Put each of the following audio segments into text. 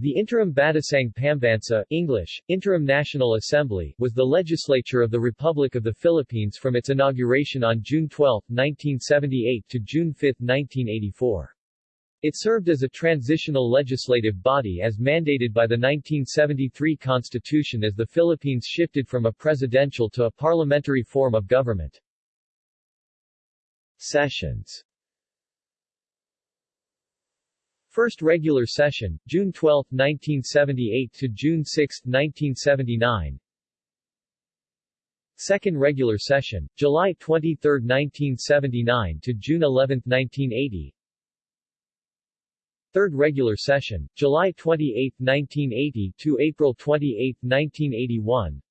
The Interim Batasang Pambansa English, Interim National Assembly, was the legislature of the Republic of the Philippines from its inauguration on June 12, 1978 to June 5, 1984. It served as a transitional legislative body as mandated by the 1973 Constitution as the Philippines shifted from a presidential to a parliamentary form of government. Sessions First regular session, June 12, 1978 to June 6, 1979. Second regular session, July 23, 1979 to June 11, 1980. Third regular session, July 28, 1980 to April 28, 1981.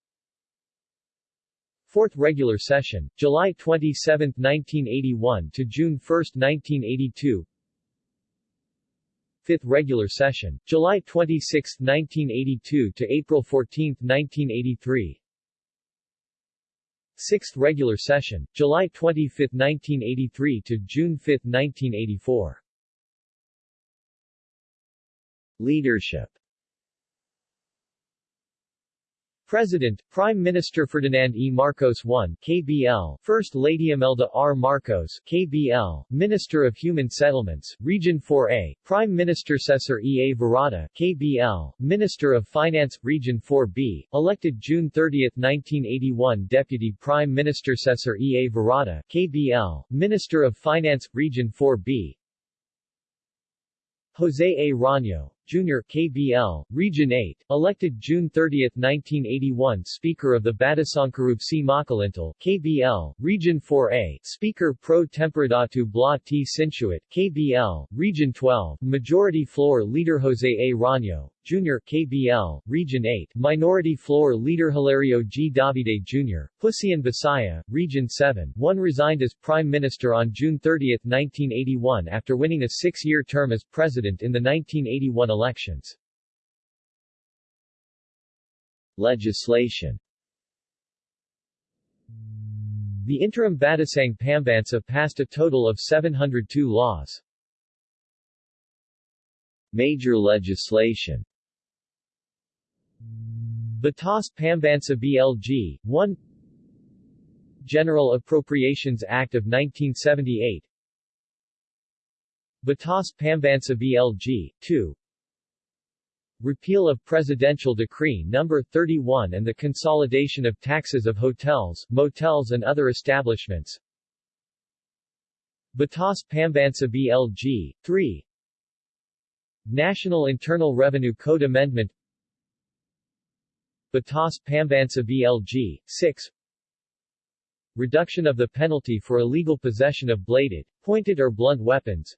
Fourth regular session, July 27, 1981 to June 1, 1982 fifth regular session, July 26, 1982 to April 14, 1983. Sixth regular session, July 25, 1983 to June 5, 1984. Leadership President, Prime Minister Ferdinand E. Marcos I, KBL, First Lady Imelda R. Marcos, KBL, Minister of Human Settlements, Region 4A, Prime Minister Cesar E. A. Virata, KBL, Minister of Finance, Region 4B, elected June 30, 1981 Deputy Prime Minister Cesar E. A. Virata, KBL, Minister of Finance, Region 4B, Jose A. Rano, Jr. KBL, Region 8, elected June 30, 1981 Speaker of the Batasang Querube C. Makalintal, KBL, Region 4A, Speaker pro temporadatu Blah T. Sinsuat, KBL, Region 12, Majority Floor Leader Jose A. Rano, Jr. KBL, Region 8, Minority Floor Leader Hilario G. Davide Jr., Pusyon Bisaya, Region 7, one resigned as Prime Minister on June 30, 1981 after winning a six-year term as President in the 1981 elections. Legislation. The interim Batasang Pambansa passed a total of 702 laws. Major legislation. Batas Pambansa BLG, 1 General Appropriations Act of 1978 Batas Pambansa BLG, 2 Repeal of Presidential Decree No. 31 and the consolidation of taxes of hotels, motels and other establishments. Batas Pambansa BLG, 3 National Internal Revenue Code Amendment. Batas Pambansa BLG, 6 Reduction of the penalty for illegal possession of bladed, pointed or blunt weapons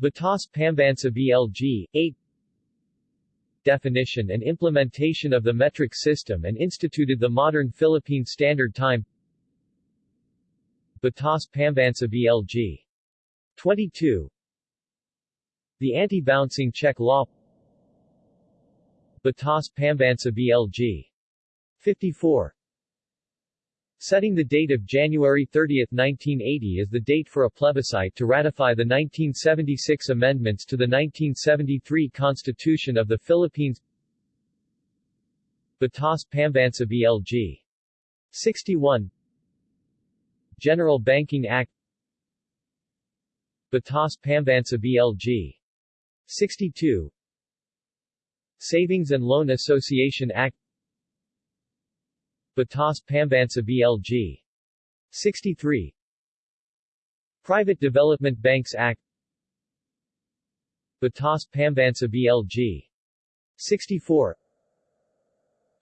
Batas Pambansa BLG, 8 Definition and implementation of the metric system and instituted the modern Philippine Standard Time. Batas Pambansa BLG 22 The Anti-Bouncing Check Law. Batas Pambansa BLG 54 Setting the date of January 30, 1980 as the date for a plebiscite to ratify the 1976 amendments to the 1973 Constitution of the Philippines. Batas Pambansa BLG 61 General Banking Act. Batas Pambansa BLG 62 Savings and Loan Association Act Batas Pambansa BLG 63 Private Development Banks Act. Batas Pambansa BLG 64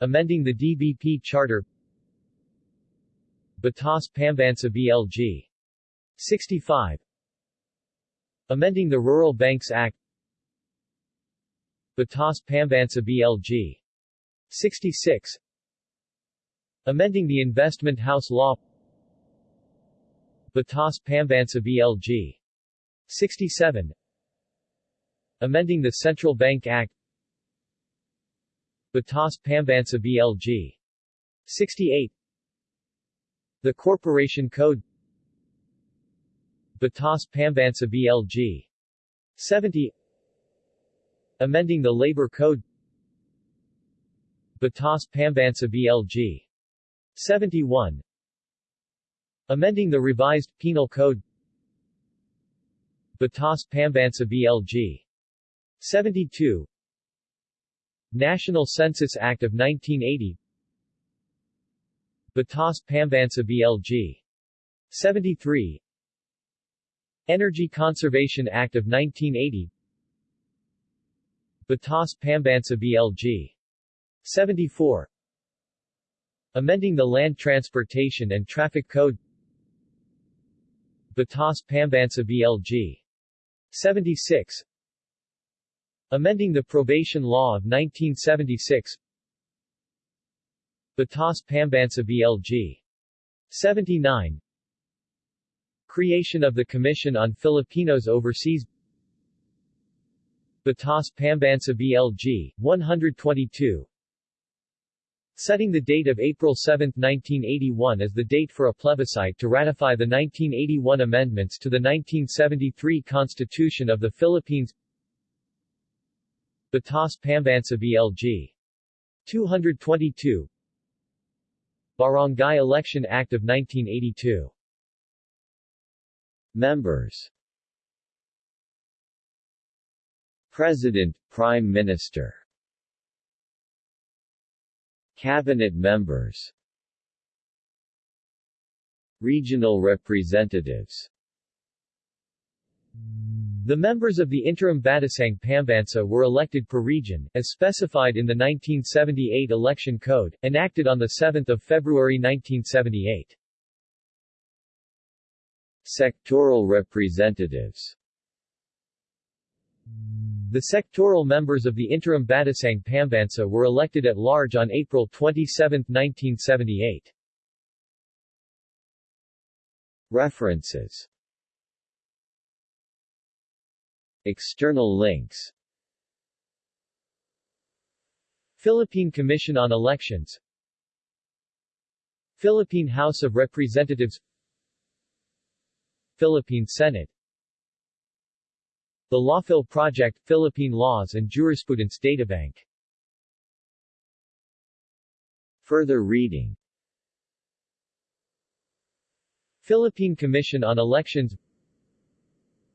Amending the DBP Charter. Batas Pambansa BLG 65 Amending the Rural Banks Act. Batas Pambansa BLG 66 Amending the Investment House Law. Batas Pambansa BLG 67 Amending the Central Bank Act. Batas Pambansa BLG 68 The Corporation Code. Batas Pambansa BLG 70 amending the Labor Code. Batas Pambansa BLG 71 Amending the Revised Penal Code. Batas Pambansa BLG 72 National Census Act of 1980 Batas Pambansa BLG 73 Energy Conservation Act of 1980 Batas Pambansa BLG 74 Amending the Land Transportation and Traffic Code. Batas Pambansa BLG 76 Amending the Probation Law of 1976 Batas Pambansa BLG 79 Creation of the Commission on Filipinos Overseas. Batas Pambansa BLG 122 setting the date of April 7, 1981 as the date for a plebiscite to ratify the 1981 amendments to the 1973 Constitution of the Philippines. Batas Pambansa BLG 222 Barangay Election Act of 1982 Members. President, Prime Minister Cabinet members. Regional representatives. The members of the interim Batasang Pambansa were elected per region, as specified in the 1978 Election Code, enacted on 7 February 1978. Sectoral representatives the sectoral members of the interim Batasang Pambansa were elected at large on April 27, 1978. References External links Philippine Commission on Elections Philippine House of Representatives Philippine Senate the Lawphil Project, Philippine Laws and Jurisprudence Databank. Further reading. Philippine Commission on Elections.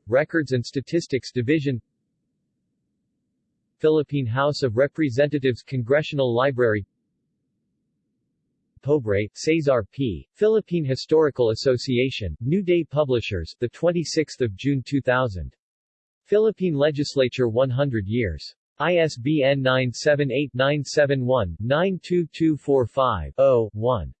Records and Statistics Division. Philippine House of Representatives Congressional Library. Pobre, Cesar P. Philippine Historical Association, New Day Publishers, the 26th of June 2000. Philippine Legislature 100 years. ISBN 978-971-92245-0, 1.